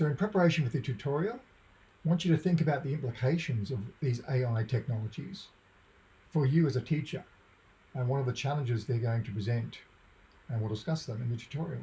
So in preparation for the tutorial, I want you to think about the implications of these AI technologies for you as a teacher and one of the challenges they're going to present and we'll discuss them in the tutorial.